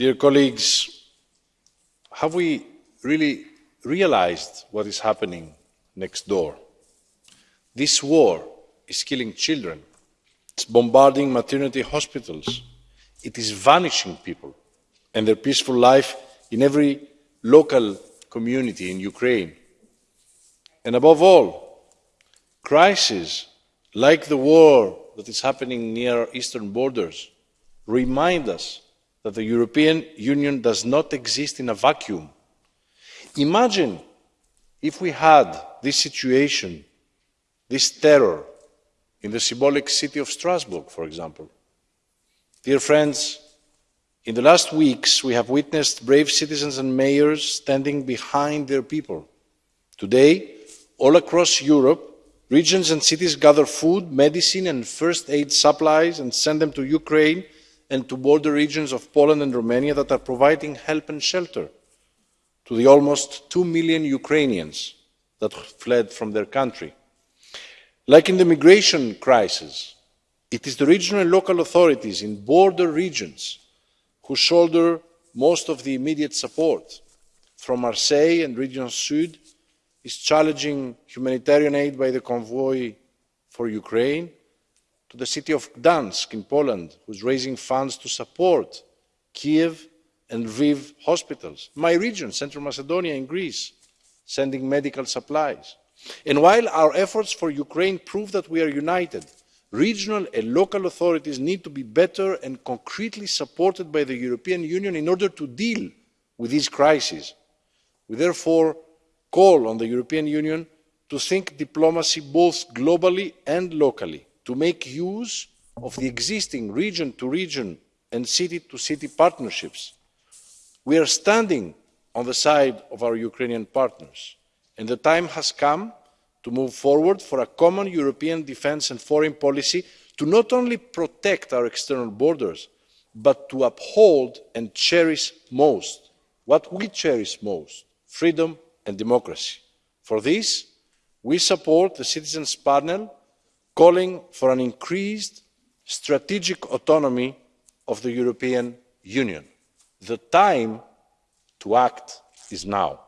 Dear colleagues, have we really realised what is happening next door? This war is killing children, it's bombarding maternity hospitals, it is vanishing people and their peaceful life in every local community in Ukraine. And above all, crises like the war that is happening near our eastern borders remind us that the European Union does not exist in a vacuum. Imagine if we had this situation, this terror, in the symbolic city of Strasbourg, for example. Dear friends, in the last weeks we have witnessed brave citizens and mayors standing behind their people. Today, all across Europe, regions and cities gather food, medicine and first aid supplies and send them to Ukraine and to border regions of Poland and Romania that are providing help and shelter to the almost two million Ukrainians that fled from their country. Like in the migration crisis, it is the regional and local authorities in border regions who shoulder most of the immediate support. From Marseille and Region Sud is challenging humanitarian aid by the Convoy for Ukraine to the city of Gdansk in Poland, who is raising funds to support Kiev and Lviv hospitals. My region, Central Macedonia in Greece, sending medical supplies. And while our efforts for Ukraine prove that we are united, regional and local authorities need to be better and concretely supported by the European Union in order to deal with these crises. We therefore call on the European Union to think diplomacy both globally and locally to make use of the existing region to region and city to city partnerships. We are standing on the side of our Ukrainian partners, and the time has come to move forward for a common European defence and foreign policy to not only protect our external borders, but to uphold and cherish most what we cherish most freedom and democracy. For this, we support the Citizens' Panel calling for an increased strategic autonomy of the European Union. The time to act is now.